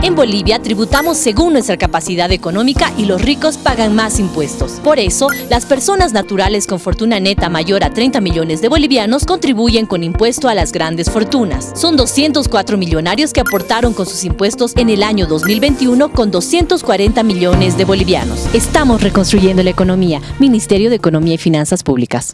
En Bolivia tributamos según nuestra capacidad económica y los ricos pagan más impuestos. Por eso, las personas naturales con fortuna neta mayor a 30 millones de bolivianos contribuyen con impuesto a las grandes fortunas. Son 204 millonarios que aportaron con sus impuestos en el año 2021 con 240 millones de bolivianos. Estamos reconstruyendo la economía. Ministerio de Economía y Finanzas Públicas.